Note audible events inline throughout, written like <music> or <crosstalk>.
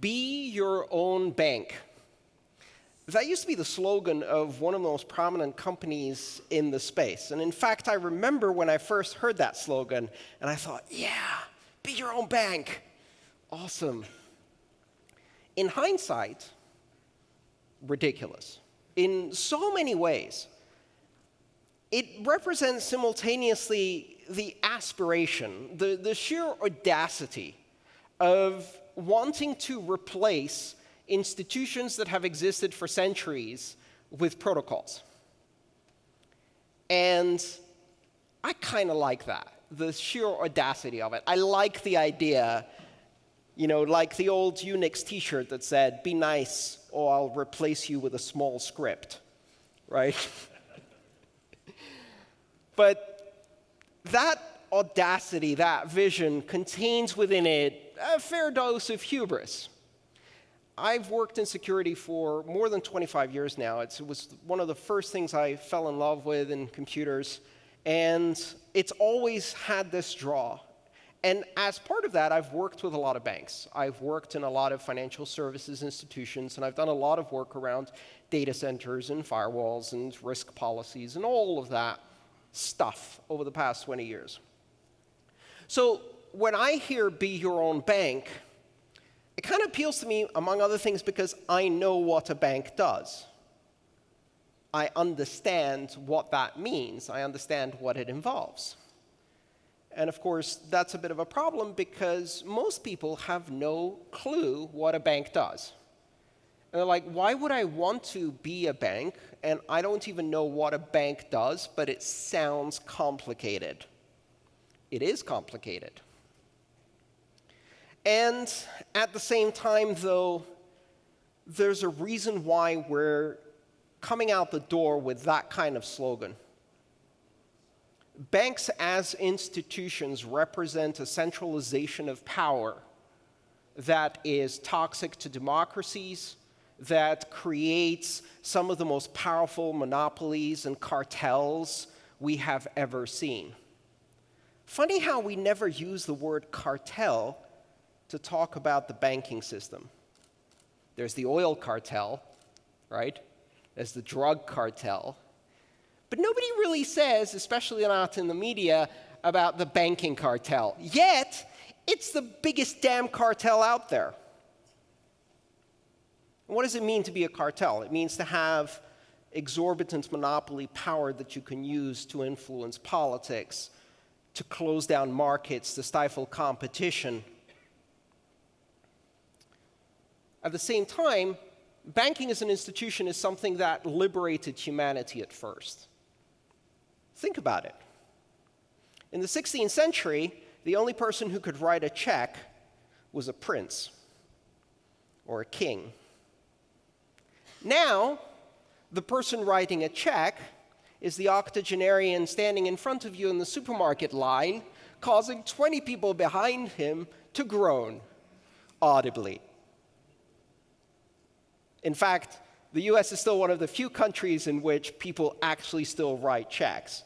be your own bank. That used to be the slogan of one of the most prominent companies in the space. And in fact, I remember when I first heard that slogan, and I thought, yeah, be your own bank. Awesome. In hindsight, ridiculous. In so many ways, it represents simultaneously the aspiration, the, the sheer audacity of wanting to replace institutions that have existed for centuries with protocols. And I kind of like that, the sheer audacity of it. I like the idea, you know, like the old Unix t-shirt that said, be nice or I'll replace you with a small script, right? <laughs> but that audacity, that vision, contains within it a fair dose of hubris. I've worked in security for more than 25 years now. It's, it was one of the first things I fell in love with in computers. And it's always had this draw. And as part of that, I've worked with a lot of banks. I've worked in a lot of financial services institutions, and I've done a lot of work around data centers and firewalls and risk policies and all of that stuff over the past 20 years. So when I hear be your own bank, it kind of appeals to me, among other things, because I know what a bank does. I understand what that means. I understand what it involves. And of course, that's a bit of a problem because most people have no clue what a bank does. And they're like, why would I want to be a bank? And I don't even know what a bank does, but it sounds complicated. It is complicated. And at the same time, though, there's a reason why we're coming out the door with that kind of slogan. Banks as institutions represent a centralization of power that is toxic to democracies, that creates some of the most powerful monopolies and cartels we have ever seen. Funny how we never use the word cartel to talk about the banking system. There's the oil cartel, right? There's the drug cartel. But nobody really says, especially not in the media, about the banking cartel. Yet, it's the biggest damn cartel out there. what does it mean to be a cartel? It means to have exorbitant monopoly power that you can use to influence politics, to close down markets, to stifle competition, At the same time, banking as an institution is something that liberated humanity at first. Think about it. In the 16th century, the only person who could write a check was a prince or a king. Now, the person writing a check is the octogenarian standing in front of you in the supermarket line, causing 20 people behind him to groan audibly. In fact, the US is still one of the few countries in which people actually still write checks.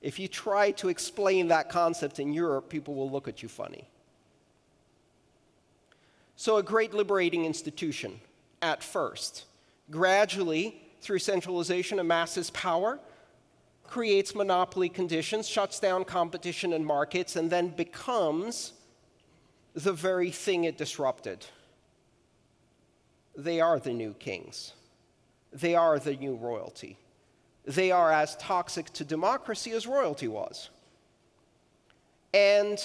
If you try to explain that concept in Europe, people will look at you funny. So a great liberating institution at first. Gradually, through centralization, amasses power, creates monopoly conditions, shuts down competition in markets, and then becomes the very thing it disrupted they are the new kings. They are the new royalty. They are as toxic to democracy as royalty was. And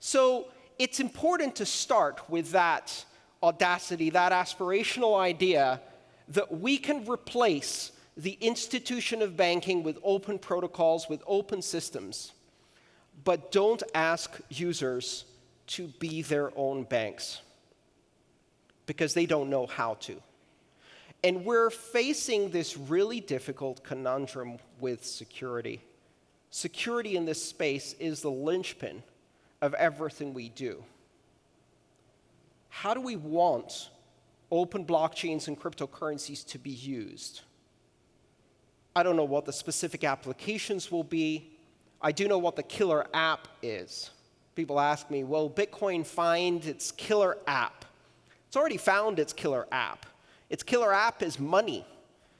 so it's important to start with that audacity, that aspirational idea that we can replace the institution of banking with open protocols, with open systems, but don't ask users to be their own banks because they don't know how to. And we're facing this really difficult conundrum with security. Security in this space is the linchpin of everything we do. How do we want open blockchains and cryptocurrencies to be used? I don't know what the specific applications will be. I do know what the killer app is. People ask me, will Bitcoin find its killer app? It's already found its killer app. Its killer app is money.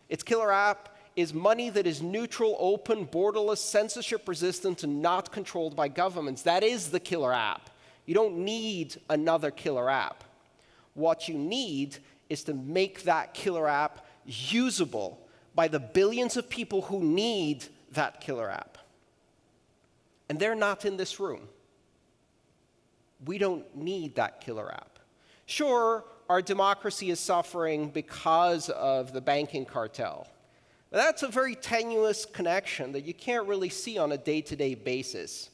Its killer app is money that is neutral, open, borderless, censorship resistant, and not controlled by governments. That is the killer app. You don't need another killer app. What you need is to make that killer app usable by the billions of people who need that killer app. And they're not in this room. We don't need that killer app. Sure, our democracy is suffering because of the banking cartel. But that's a very tenuous connection that you can't really see on a day to day basis.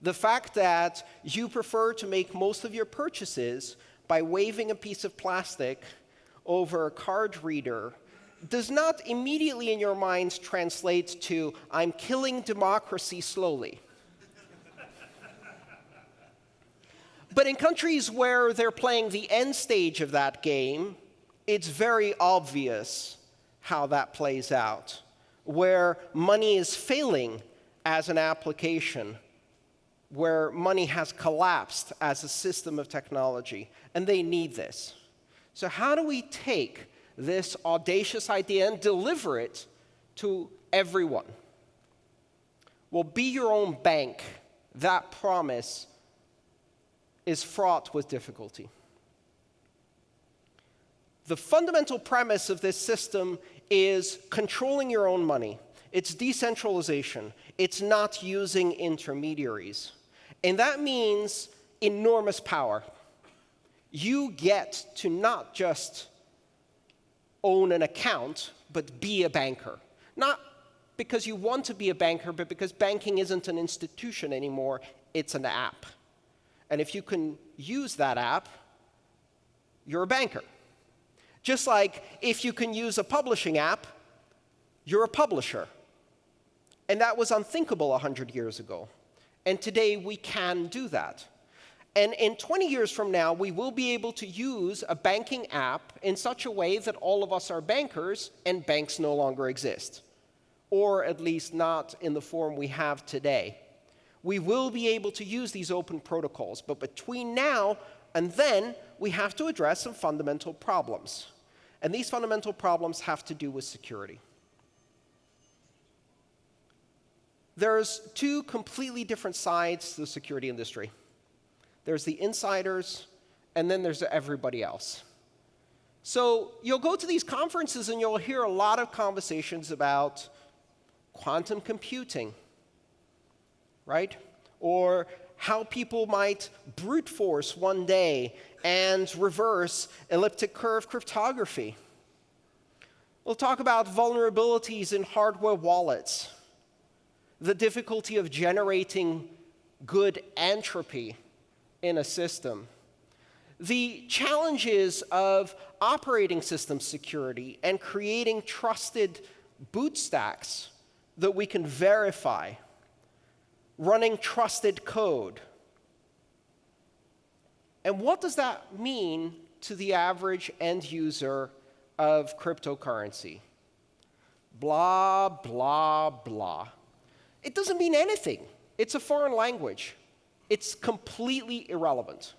The fact that you prefer to make most of your purchases by waving a piece of plastic over a card reader does not immediately in your minds translate to, I'm killing democracy slowly. but in countries where they're playing the end stage of that game, it's very obvious how that plays out, where money is failing as an application, where money has collapsed as a system of technology, and they need this. So, how do we take this audacious idea and deliver it to everyone? Well, be your own bank. That promise is fraught with difficulty. The fundamental premise of this system is controlling your own money. It's decentralization. It's not using intermediaries. And that means enormous power. You get to not just own an account, but be a banker. Not because you want to be a banker, but because banking isn't an institution anymore, it's an app. And if you can use that app, you're a banker. Just like if you can use a publishing app, you're a publisher. And that was unthinkable 100 years ago. And today we can do that. And in 20 years from now, we will be able to use a banking app in such a way that all of us are bankers and banks no longer exist, or at least not in the form we have today. We will be able to use these open protocols, but between now and then, we have to address some fundamental problems. And these fundamental problems have to do with security. There's two completely different sides to the security industry there's the insiders, and then there's everybody else. So you'll go to these conferences and you'll hear a lot of conversations about quantum computing, right? Or how people might brute force one day and reverse elliptic curve cryptography. We'll talk about vulnerabilities in hardware wallets, the difficulty of generating good entropy in a system. The challenges of operating system security and creating trusted boot stacks that we can verify, running trusted code. And what does that mean to the average end user of cryptocurrency? Blah, blah, blah. It doesn't mean anything. It's a foreign language. It's completely irrelevant.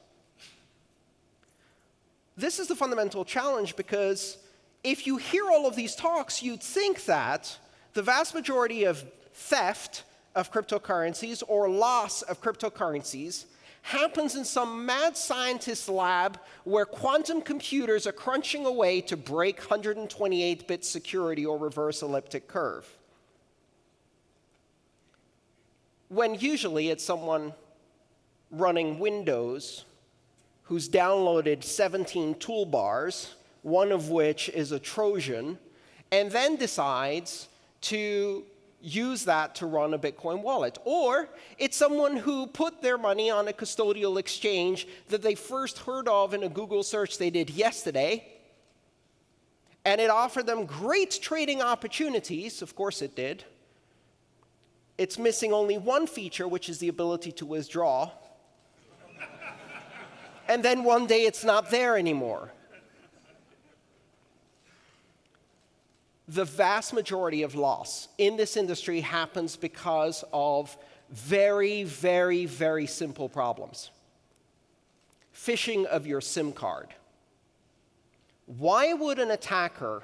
This is the fundamental challenge because if you hear all of these talks, you'd think that the vast majority of theft of cryptocurrencies or loss of cryptocurrencies happens in some mad scientist lab where quantum computers are crunching away to break 128 bit security or reverse elliptic curve. When usually it's someone running Windows who's downloaded 17 toolbars, one of which is a Trojan, and then decides to use that to run a Bitcoin wallet. Or it's someone who put their money on a custodial exchange that they first heard of in a Google search they did yesterday, and it offered them great trading opportunities. Of course, it did. It's missing only one feature, which is the ability to withdraw and then one day it's not there anymore. The vast majority of loss in this industry happens because of very, very, very simple problems. Phishing of your SIM card. Why would an attacker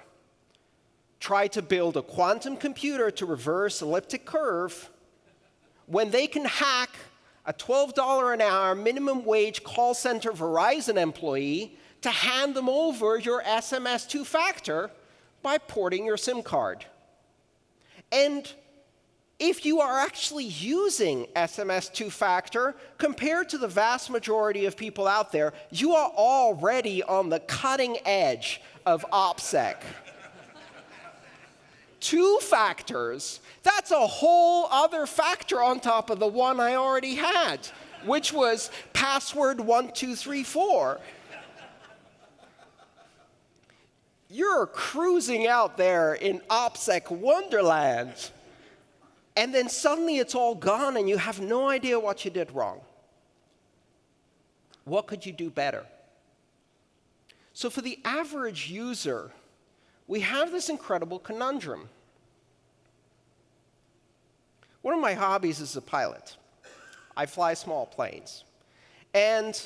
try to build a quantum computer to reverse elliptic curve when they can hack a $12 an hour minimum wage call center Verizon employee to hand them over your SMS two factor by porting your SIM card? And if you are actually using SMS two factor, compared to the vast majority of people out there, you are already on the cutting edge of OPSEC two factors, that's a whole other factor on top of the one I already had, which was password 1234. You're cruising out there in OPSEC wonderland, and then suddenly it's all gone and you have no idea what you did wrong. What could you do better? So for the average user, we have this incredible conundrum. One of my hobbies is a pilot. I fly small planes. And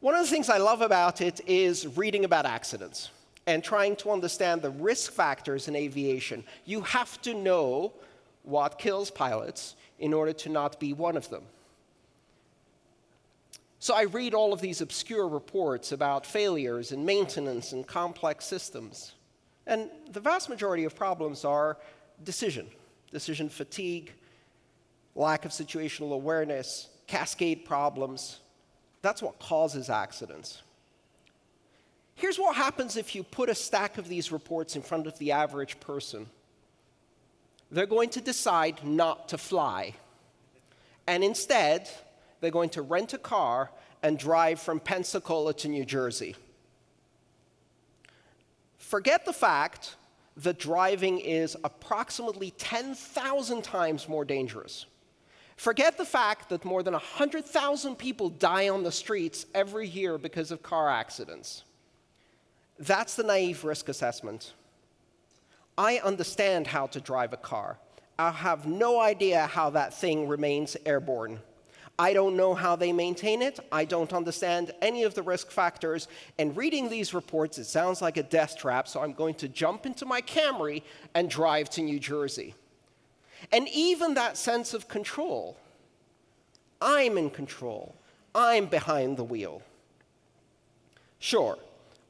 one of the things I love about it is reading about accidents and trying to understand the risk factors in aviation. You have to know what kills pilots in order to not be one of them. So I read all of these obscure reports about failures and maintenance and complex systems. And the vast majority of problems are decision, decision fatigue, lack of situational awareness, cascade problems. That's what causes accidents. Here's what happens if you put a stack of these reports in front of the average person. They're going to decide not to fly. And instead, they're going to rent a car and drive from Pensacola to New Jersey. Forget the fact that driving is approximately 10,000 times more dangerous. Forget the fact that more than 100,000 people die on the streets every year because of car accidents. That's the naive risk assessment. I understand how to drive a car. I have no idea how that thing remains airborne. I don't know how they maintain it. I don't understand any of the risk factors. And reading these reports, it sounds like a death trap, so I'm going to jump into my Camry and drive to New Jersey. And even that sense of control I'm in control, I'm behind the wheel. Sure,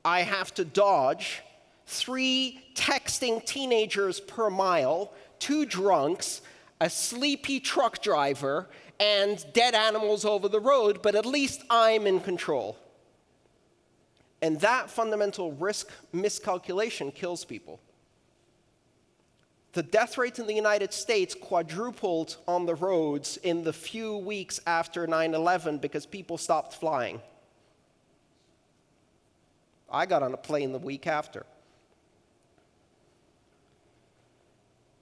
I have to dodge three texting teenagers per mile, two drunks, a sleepy truck driver, and dead animals over the road, but at least I'm in control. And that fundamental risk miscalculation kills people. The death rate in the United States quadrupled on the roads in the few weeks after 9 11 because people stopped flying. I got on a plane the week after.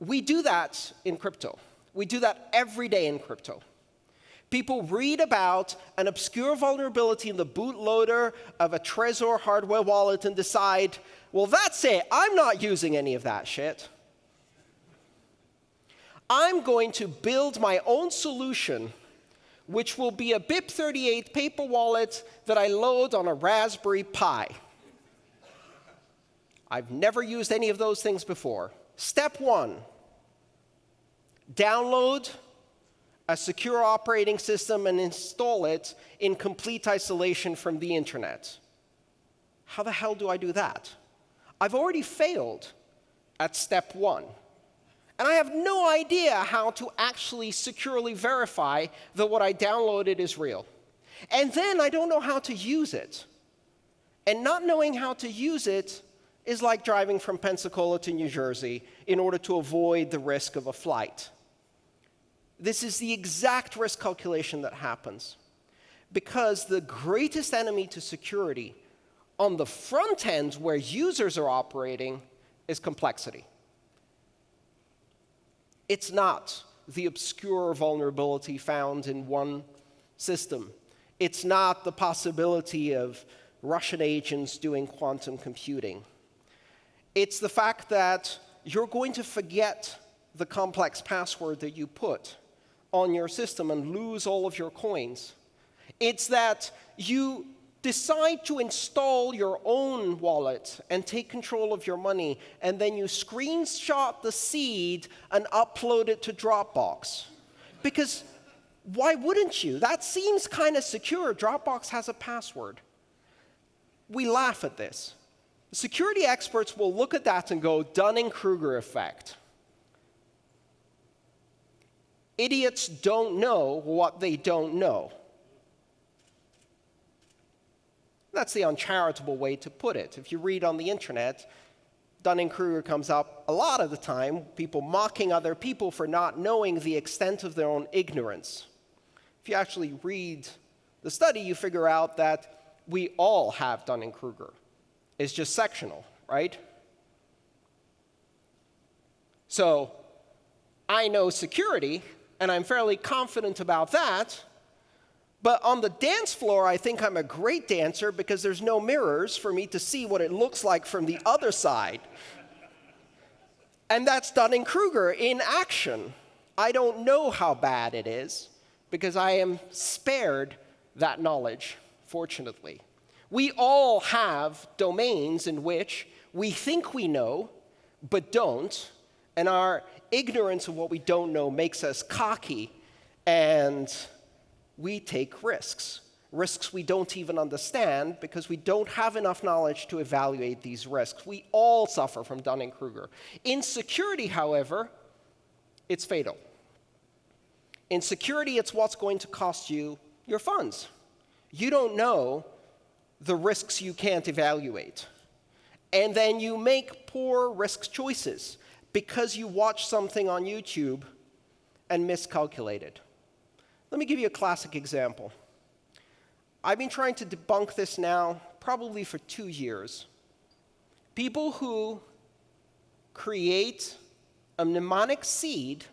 We do that in crypto. We do that every day in crypto. People read about an obscure vulnerability in the bootloader of a Trezor hardware wallet and decide, well, that's it. I'm not using any of that shit. I'm going to build my own solution, which will be a BIP38 paper wallet that I load on a Raspberry Pi. I've never used any of those things before. Step one, download a secure operating system and install it in complete isolation from the internet. How the hell do I do that? I've already failed at step one. And I have no idea how to actually securely verify that what I downloaded is real. And then I don't know how to use it. And not knowing how to use it is like driving from Pensacola to New Jersey in order to avoid the risk of a flight. This is the exact risk calculation that happens. Because the greatest enemy to security on the front end where users are operating is complexity. It's not the obscure vulnerability found in one system. It's not the possibility of Russian agents doing quantum computing. It's the fact that you're going to forget the complex password that you put on your system and lose all of your coins. It's that you decide to install your own wallet and take control of your money, and then you screenshot the seed and upload it to Dropbox. Because why wouldn't you? That seems kind of secure. Dropbox has a password. We laugh at this. Security experts will look at that and go, Dunning Kruger effect. Idiots don't know what they don't know. That's the uncharitable way to put it. If you read on the internet, Dunning-Kruger comes up a lot of the time, people mocking other people for not knowing the extent of their own ignorance. If you actually read the study, you figure out that we all have Dunning-Kruger. It's just sectional, right? So I know security, and I'm fairly confident about that, but on the dance floor, I think I'm a great dancer because there's no mirrors for me to see what it looks like from the other side. And that's Dunning-Kruger in action. I don't know how bad it is because I am spared that knowledge, fortunately. We all have domains in which we think we know, but don't, and our ignorance of what we don't know makes us cocky and we take risks. Risks we don't even understand because we don't have enough knowledge to evaluate these risks. We all suffer from Dunning Kruger. In security, however, it's fatal. In security, it's what's going to cost you your funds. You don't know the risks you can't evaluate. And then you make poor risk choices because you watch something on YouTube and miscalculated. Let me give you a classic example. I've been trying to debunk this now probably for two years. People who create a mnemonic seed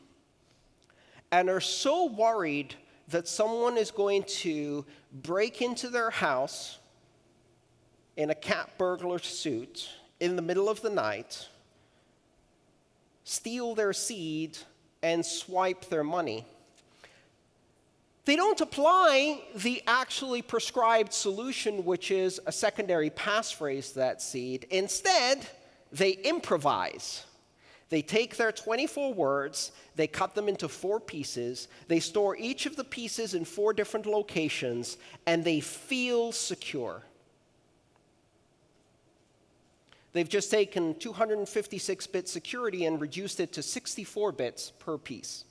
and are so worried that someone is going to break into their house in a cat burglar suit in the middle of the night, steal their seed, and swipe their money they don't apply the actually prescribed solution, which is a secondary passphrase to that seed. Instead, they improvise. They take their 24 words, they cut them into four pieces, they store each of the pieces in four different locations, and they feel secure. They've just taken 256 bit security and reduced it to 64 bits per piece.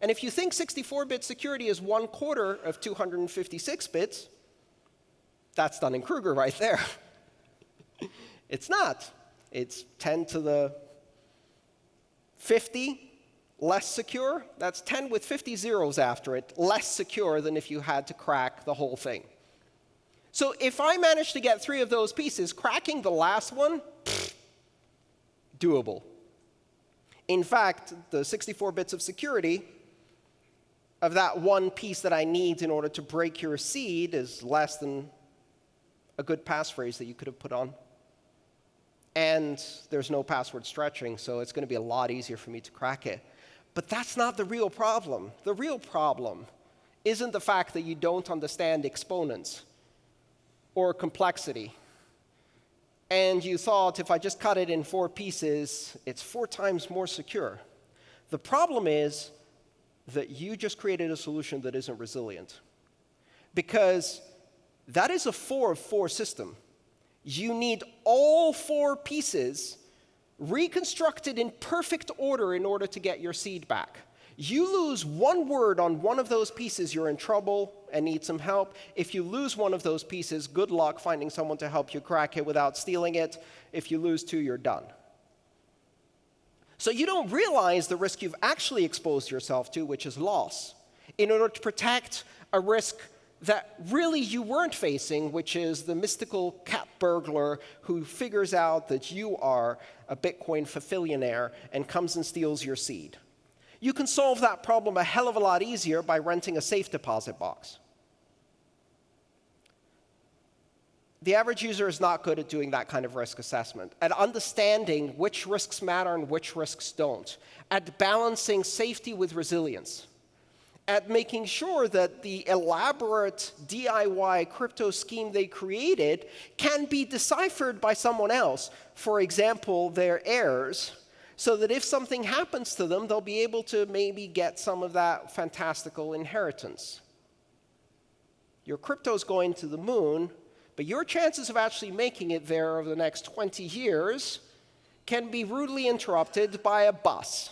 And if you think 64-bit security is one quarter of 256 bits, that's Dunning-Kruger right there. <laughs> it's not. It's 10 to the 50 less secure. That's 10 with 50 zeros after it, less secure than if you had to crack the whole thing. So if I manage to get three of those pieces, cracking the last one, pfft, doable. In fact, the 64 bits of security of that one piece that I need in order to break your seed is less than a good passphrase that you could have put on. And there's no password stretching, so it's going to be a lot easier for me to crack it. But that's not the real problem. The real problem isn't the fact that you don't understand exponents or complexity. And you thought if I just cut it in four pieces, it's four times more secure. The problem is that you just created a solution that isn't resilient. Because that is a four of four system. You need all four pieces reconstructed in perfect order in order to get your seed back. You lose one word on one of those pieces, you're in trouble and need some help. If you lose one of those pieces, good luck finding someone to help you crack it without stealing it. If you lose two, you're done. So you don't realize the risk you've actually exposed yourself to, which is loss, in order to protect a risk that really you weren't facing, which is the mystical cat burglar who figures out that you are a Bitcoin fulfillionaire and comes and steals your seed. You can solve that problem a hell of a lot easier by renting a safe deposit box. the average user is not good at doing that kind of risk assessment, at understanding which risks matter and which risks don't, at balancing safety with resilience. at making sure that the elaborate DIY crypto scheme they created can be deciphered by someone else, for example, their heirs, so that if something happens to them, they'll be able to maybe get some of that fantastical inheritance. Your crypto's going to the moon, but your chances of actually making it there over the next 20 years can be rudely interrupted by a bus.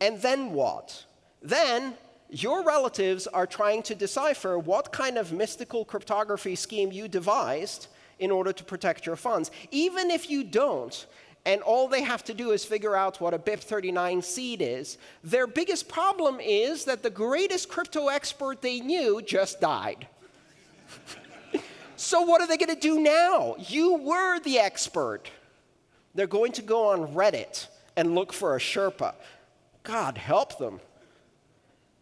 And then what? Then your relatives are trying to decipher what kind of mystical cryptography scheme you devised in order to protect your funds. Even if you don't, and all they have to do is figure out what a BIP39 seed is, their biggest problem is that the greatest crypto expert they knew just died. <laughs> so what are they going to do now? You were the expert. They're going to go on Reddit and look for a Sherpa. God help them.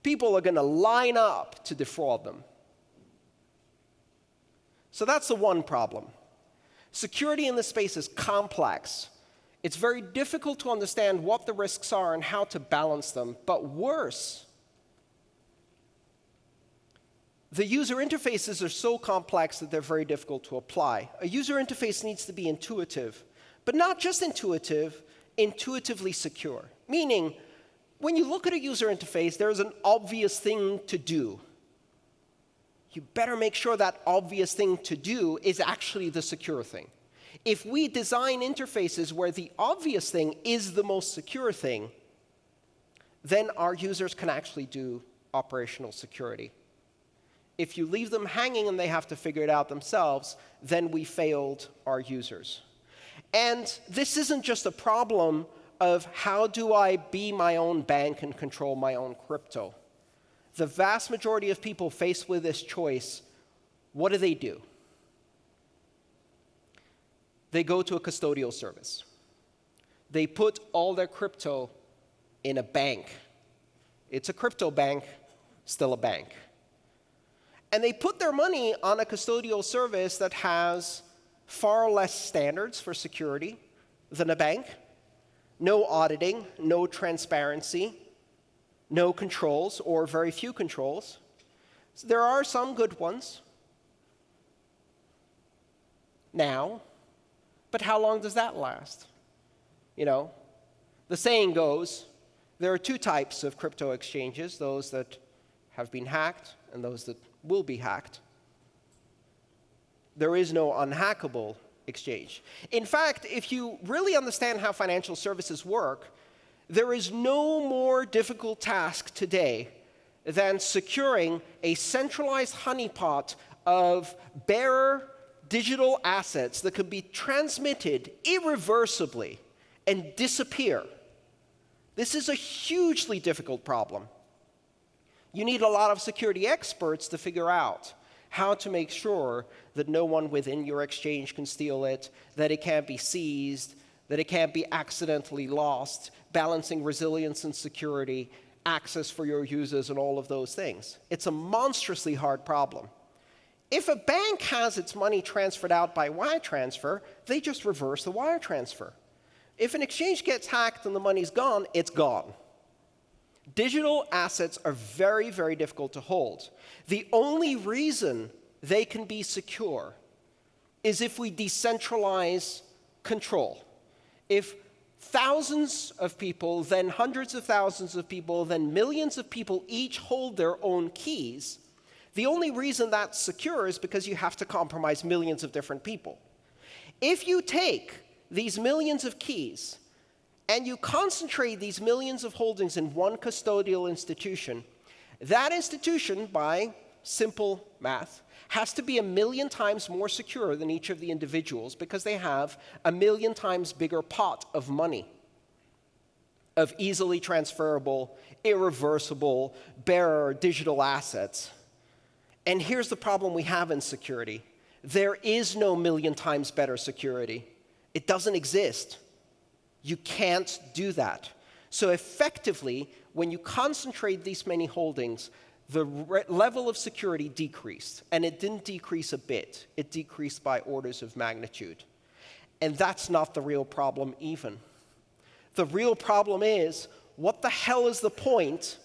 People are going to line up to defraud them. So that's the one problem. Security in this space is complex. It's very difficult to understand what the risks are and how to balance them. But worse, the user interfaces are so complex that they're very difficult to apply. A user interface needs to be intuitive, but not just intuitive, intuitively secure. Meaning, when you look at a user interface, there's an obvious thing to do. You better make sure that obvious thing to do is actually the secure thing. If we design interfaces where the obvious thing is the most secure thing, then our users can actually do operational security. If you leave them hanging and they have to figure it out themselves, then we failed our users. And this isn't just a problem of how do I be my own bank and control my own crypto. The vast majority of people faced with this choice, what do they do? They go to a custodial service. They put all their crypto in a bank. It's a crypto bank, still a bank. And they put their money on a custodial service that has far less standards for security than a bank. No auditing, no transparency, no controls, or very few controls. So there are some good ones. Now, but how long does that last? You know, the saying goes, there are two types of crypto exchanges, those that have been hacked and those that will be hacked there is no unhackable exchange. In fact, if you really understand how financial services work, there is no more difficult task today than securing a centralized honeypot of bearer digital assets that can be transmitted irreversibly and disappear. This is a hugely difficult problem. You need a lot of security experts to figure out how to make sure that no one within your exchange can steal it, that it can't be seized, that it can't be accidentally lost, balancing resilience and security, access for your users, and all of those things. It's a monstrously hard problem. If a bank has its money transferred out by wire transfer, they just reverse the wire transfer. If an exchange gets hacked and the money's gone, it's gone. Digital assets are very, very difficult to hold. The only reason they can be secure is if we decentralize control. If thousands of people, then hundreds of thousands of people, then millions of people each hold their own keys, the only reason that's secure is because you have to compromise millions of different people. If you take these millions of keys and you concentrate these millions of holdings in one custodial institution, that institution, by simple math, has to be a million times more secure than each of the individuals because they have a million times bigger pot of money of easily transferable, irreversible, bearer digital assets. And here's the problem we have in security. There is no million times better security. It doesn't exist. You can't do that. So effectively, when you concentrate these many holdings, the level of security decreased. And it didn't decrease a bit. It decreased by orders of magnitude. And that's not the real problem even. The real problem is, what the hell is the point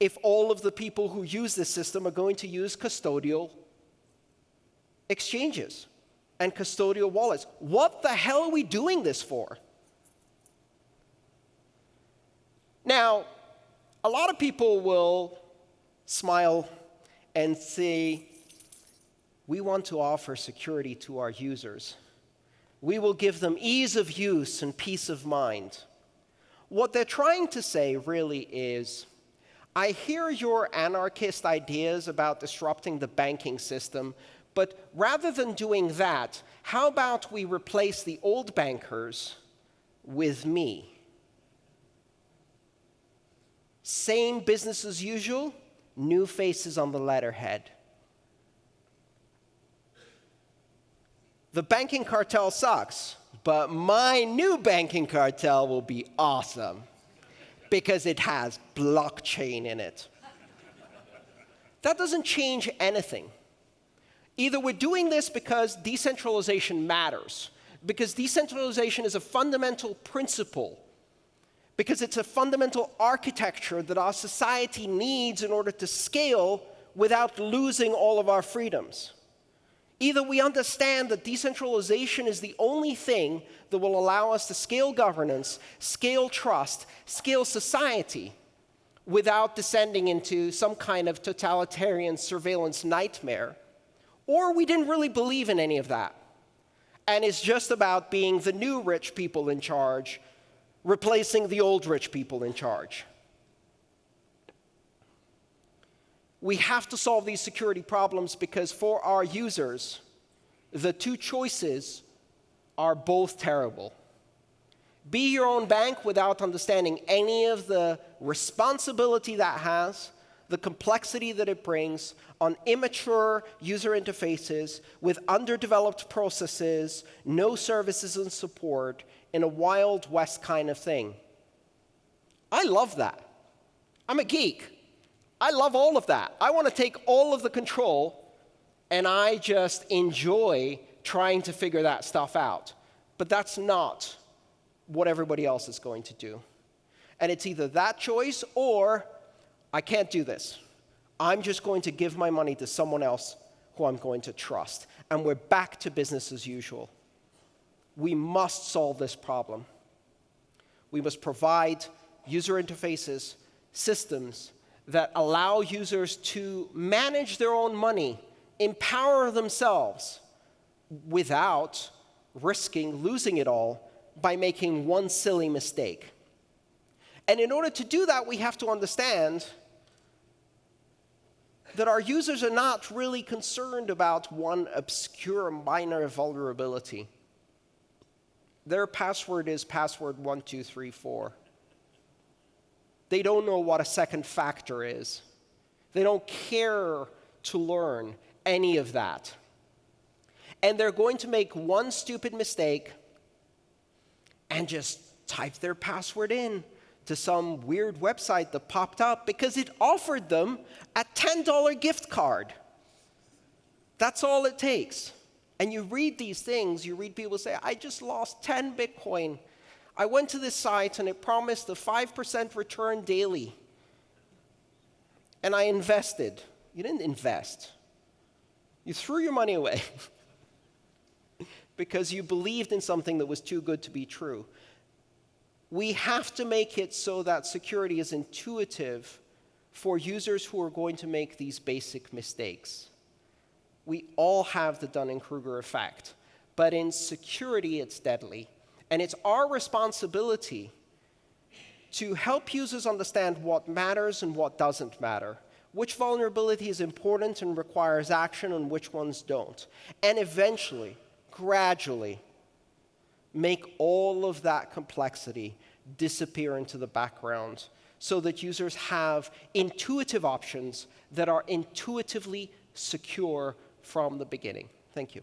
if all of the people who use this system are going to use custodial exchanges and custodial wallets. What the hell are we doing this for? Now, a lot of people will smile and say, we want to offer security to our users. We will give them ease of use and peace of mind. What they're trying to say really is, I hear your anarchist ideas about disrupting the banking system, but rather than doing that, how about we replace the old bankers with me? Same business as usual, new faces on the letterhead. The banking cartel sucks, but my new banking cartel will be awesome because it has blockchain in it. That doesn't change anything. Either we're doing this because decentralization matters, because decentralization is a fundamental principle, because it's a fundamental architecture that our society needs in order to scale without losing all of our freedoms. Either we understand that decentralization is the only thing that will allow us to scale governance, scale trust, scale society without descending into some kind of totalitarian surveillance nightmare, or we didn't really believe in any of that. And it's just about being the new rich people in charge, replacing the old rich people in charge. We have to solve these security problems because for our users, the two choices are both terrible. Be your own bank without understanding any of the responsibility that has, the complexity that it brings on immature user interfaces with underdeveloped processes, no services and support, in a Wild West kind of thing. I love that. I'm a geek. I love all of that. I want to take all of the control, and I just enjoy trying to figure that stuff out. But that's not what everybody else is going to do. And it's either that choice or I can't do this. I'm just going to give my money to someone else who I'm going to trust. And we're back to business as usual. We must solve this problem. We must provide user interfaces, systems, that allow users to manage their own money, empower themselves without risking losing it all by making one silly mistake. And in order to do that, we have to understand that our users are not really concerned about one obscure minor vulnerability. Their password is password 1234. They don't know what a second factor is. They don't care to learn any of that. And they're going to make one stupid mistake and just type their password in to some weird website that popped up because it offered them a $10 gift card. That's all it takes. And you read these things, you read people say, I just lost 10 Bitcoin I went to this site and it promised a 5% return daily. And I invested. You didn't invest, you threw your money away <laughs> because you believed in something that was too good to be true. We have to make it so that security is intuitive for users who are going to make these basic mistakes. We all have the Dunning Kruger effect, but in security, it's deadly. And it's our responsibility to help users understand what matters and what doesn't matter, which vulnerability is important and requires action and which ones don't. And eventually, gradually, make all of that complexity disappear into the background so that users have intuitive options that are intuitively secure from the beginning. Thank you.